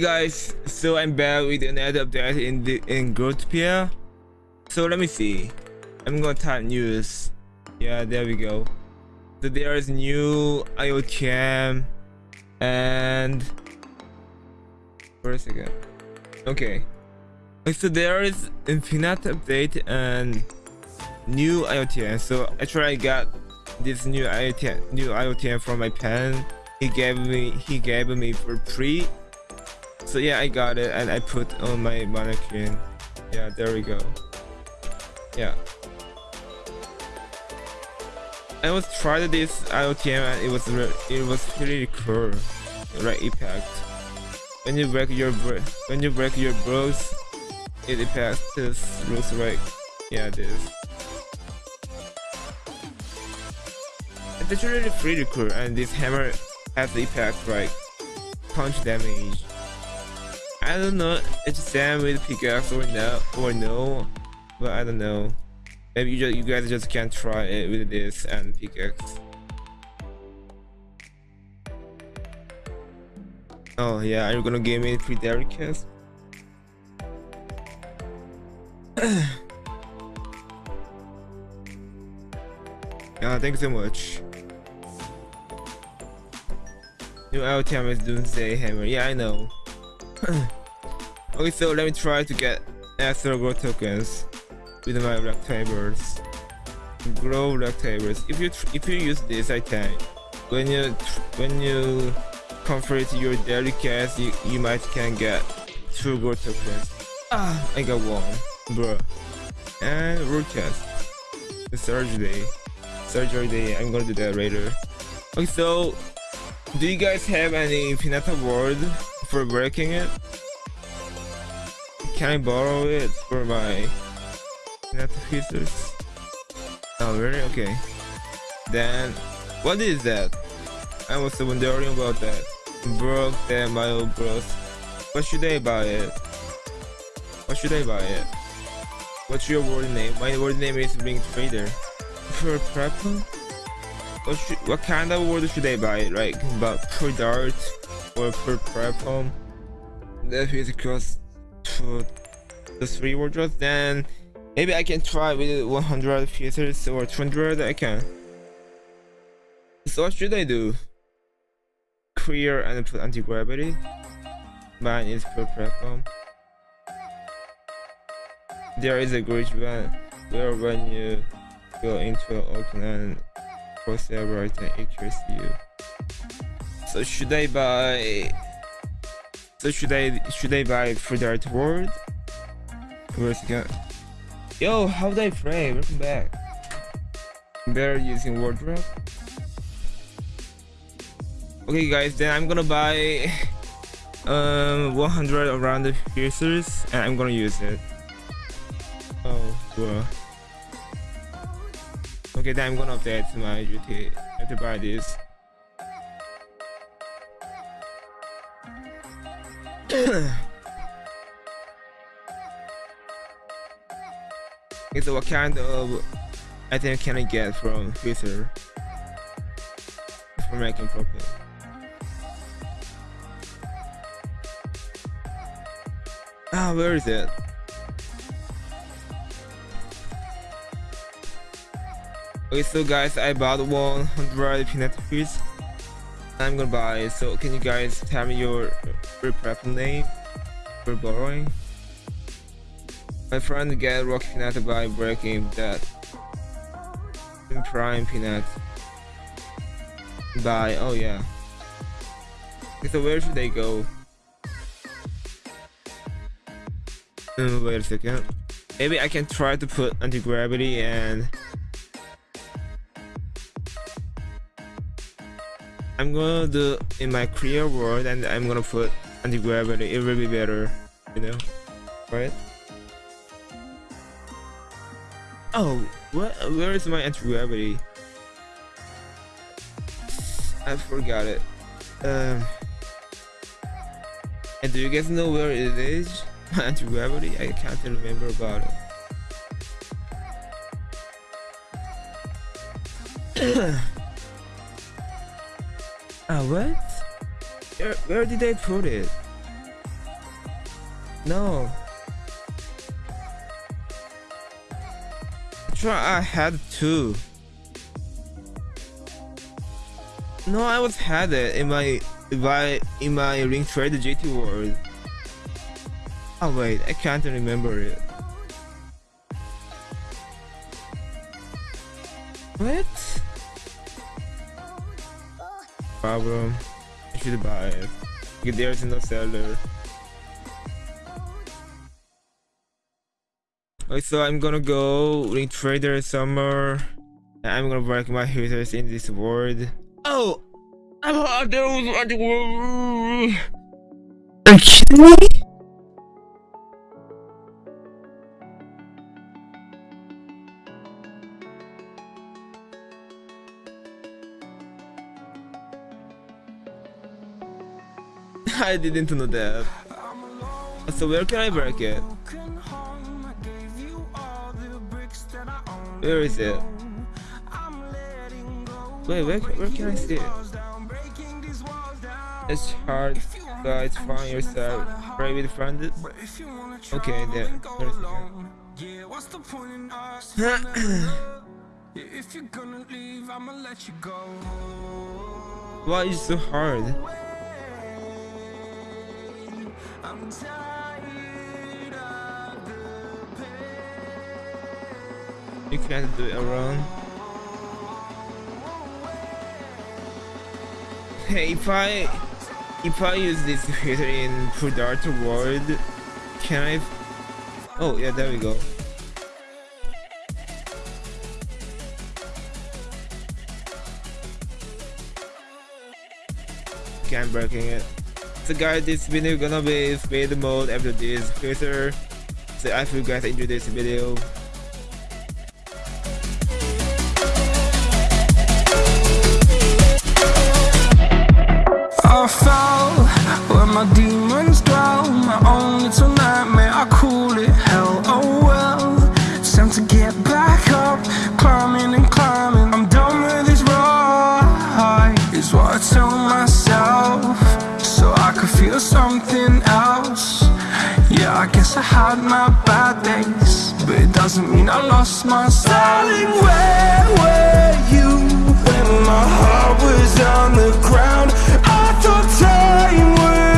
Guys, so I'm back with another update in the in Growtopia. So let me see. I'm gonna type news. Yeah, there we go. So there is new IOTM and for a second. Okay. So there is infinite update and new IOTM. So actually I got this new IOTM new IOTM from my pen. He gave me he gave me for free so yeah i got it and i put on my mannequin yeah there we go. Yeah. I was tried this iotm and it was it was really cool. Right impact when you break your when you break your bros it impacts this looks right. yeah this it's really pretty cool and this hammer has the impact like punch damage I don't know it's Sam with pickaxe or no or no, but I don't know. Maybe you just you guys just can't try it with this and pickaxe. Oh yeah, are you gonna give me three cast? yeah, thanks so much. New LTM is Doomsday Hammer. Yeah, I know. Okay, so let me try to get extra grow tokens with my rectangles. Grow rectangles. If you if you use this item, when you when you complete your daily quest, you, you might can get two grow tokens. Ah, I got one, bro. And root chest. The surgery. Surgery day. I'm gonna do that later. Okay, so do you guys have any infinite word for breaking it? Can I borrow it for my net pieces? Oh really? Okay. Then what is that? I was wondering about that. Broke my old bros. What should I buy it? What should I buy it? What's your word name? My word name is Ring Trader. For prep? What should, what kind of word should I buy? Like about per dart or per home? That is because to the three wardrobes then maybe I can try with 100 pieces or 200 I can. So what should I do? Clear and put anti-gravity. Mine is for platform there is a glitch when where when you go into an open and right and it kills you. So should I buy so should I should I buy for the art word? Where's it go? Yo, how did I frame? Welcome back. Better using wardrobe. Okay guys, then I'm gonna buy um 100 around the piercers and I'm gonna use it. Oh, cool. Okay, then I'm gonna update my duty. I to buy this. So what kind of item can I get from Freezer for making profit? Ah, where is it? Okay, so guys, I bought 100 peanut fish. I'm gonna buy. So can you guys tell me your prep name for borrowing? My friend get rock peanut by breaking that prime peanut by oh yeah. So where should they go? Uh, wait a second. Maybe I can try to put anti-gravity and I'm gonna do in my clear world and I'm gonna put anti-gravity. It will be better, you know, right? Oh, what? Where is my anti-gravity? I forgot it. Um, and do you guys know where it is? My anti-gravity? I can't remember about it. Ah, what? Where, where did I put it? No. I had two. No, I was had it in my in my in my ring trade GT world. Oh wait, I can't remember it. Problem. I should buy it. There's no seller. Okay, so I'm gonna go ring trader summer. I'm gonna break my haters in this world. Oh! I'm hot, there was Are you kidding me? I didn't know that. So where can I break it? Where is it? Wait, where, where can I see it? It's hard, guys. Find yourself. Pray with friends. Okay, there. If you're gonna leave, I'ma let you go. Why is it so hard? You can't do it alone. Hey, if I if I use this filter in Predator World, can I? Oh yeah, there we go. I'm breaking it. So guys, this video gonna be speed mode after this filter. So I hope you guys enjoyed this video. my demons dwell My own little I had my bad days But it doesn't mean I lost my style Darling, where were you When my heart was on the ground? I thought time would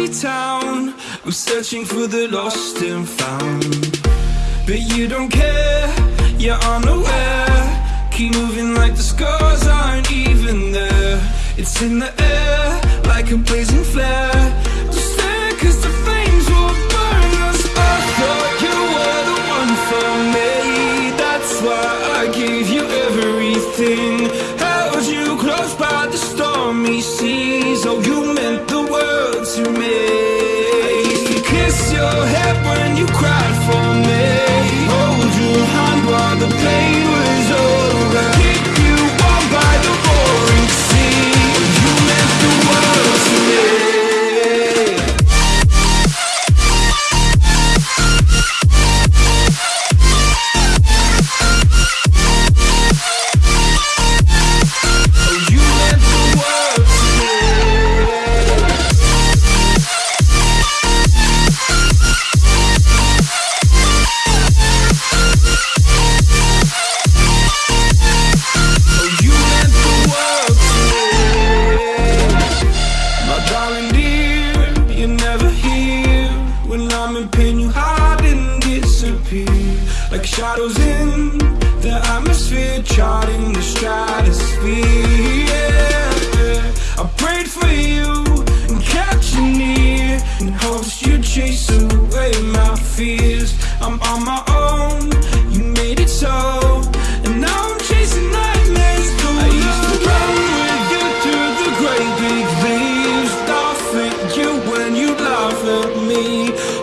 empty town. I'm searching for the lost and found, but you don't care. You're unaware. Keep moving like the scars aren't even there. It's in the air like a blazing flare.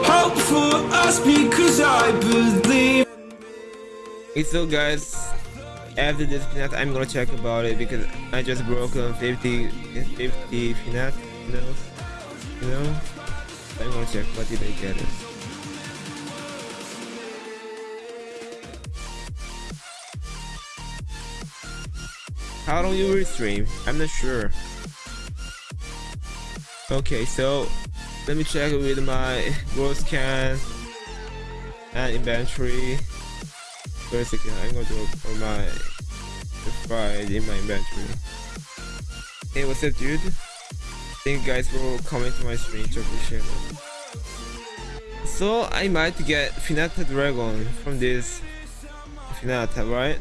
Hope for us because I believe Okay, so guys, after this finat, I'm gonna check about it because I just broke on 50, 50 finat, you know, you know, I'm gonna check what did I get it. How long you will stream? I'm not sure. Okay, so let me check with my growth can and inventory. First second, I'm gonna do for my fried in my inventory. Hey, what's up, dude? Thank you guys for coming to my stream to appreciate it. So I might get Pinata Dragon from this Pinata, right?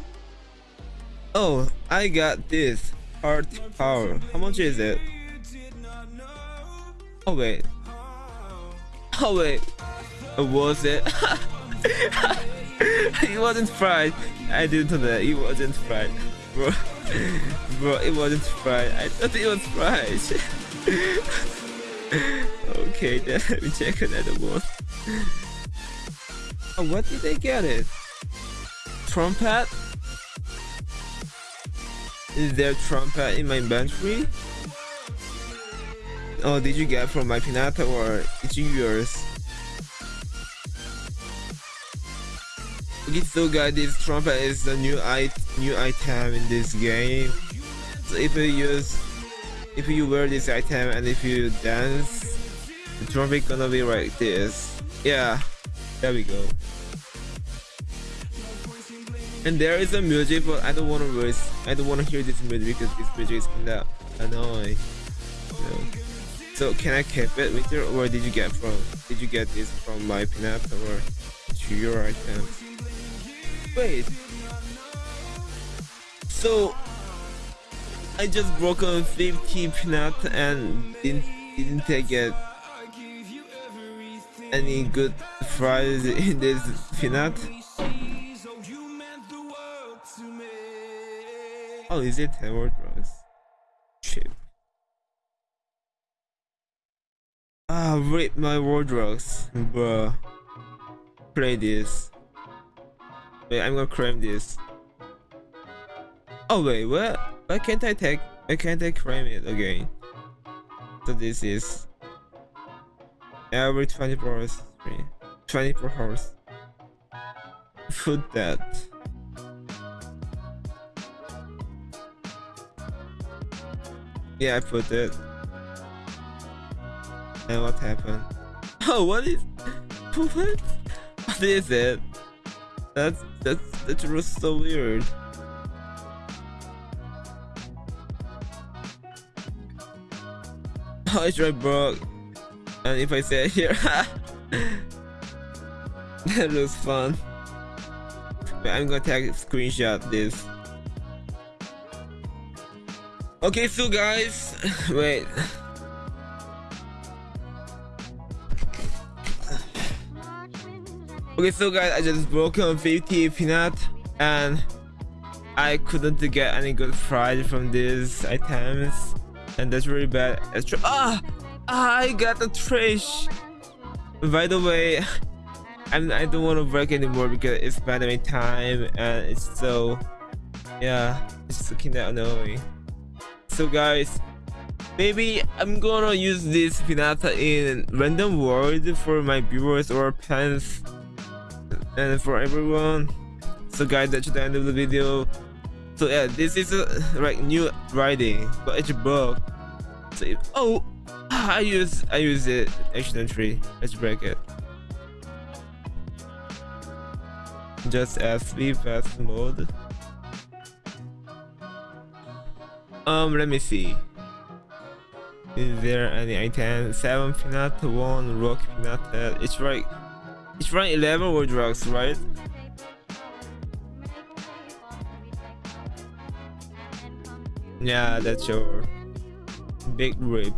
Oh, I got this heart power. How much is it? Oh wait. Oh wait. Uh, was it? it wasn't fried. I didn't know that. It wasn't fried. Bro. Bro, it wasn't fried. I thought it was fried. okay, then let me check another one. Oh, what did they get it? Trumpet? Is there trumpet in my inventory? Oh, did you get from my Pinata or it's yours? Okay, so guys, this trumpet is the new it new item in this game. So if you use, if you wear this item and if you dance, the trumpet gonna be like this. Yeah, there we go. And there is a music, but I don't want to voice. I don't want to hear this music because this music is kinda annoying. So can I keep it with you, or did you get from? Did you get this from my pinata or to your item? Wait. So I just broke on 50 pinat and didn't didn't take it any good fries in this peanut. Oh, is it 10 word drugs? Shit. Ah, rip my wardrobes, bruh. Play this. Wait, I'm gonna cram this. Oh wait, what? Why can't I take? Why can't I cram it again? So this is every 24 hours. 24 hours. Put that. Yeah, I put it. And what happened? Oh, what is? What? What is it? That's that's that's just so weird. Oh, it's right, bro. And if I say it here, that looks fun. But I'm gonna take a screenshot this. Okay, so guys, wait. Okay, so guys, I just broke on 50 peanut and I couldn't get any good fries from these items and that's really bad. Ah, I got the trash. By the way, I'm, I don't want to break anymore because it's pandemic time and it's so, yeah, it's kinda annoying. So guys, maybe I'm gonna use this pinata in random world for my viewers or fans and for everyone so guys that's the end of the video. So yeah this is a like new writing but it's a book. So if, oh i use i use it accidentally let's break it. Just as fast mode. Um let me see. Is there any item? Seven peanut one rock peanut. It's right it's running 11 word drugs, right? Yeah, that's your big rip.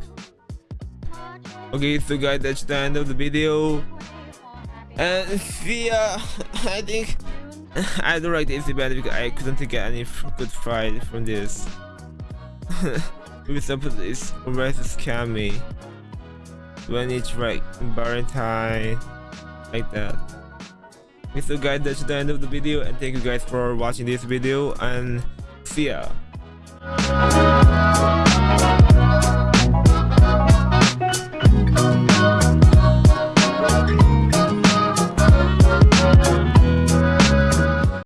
Okay, so guys, that's the end of the video. And see ya. I think I don't like this event because I couldn't get any good fight from this. Maybe of this always scam me when it's like Valentine like that. Thanks so guys that's the end of the video and thank you guys for watching this video and see ya.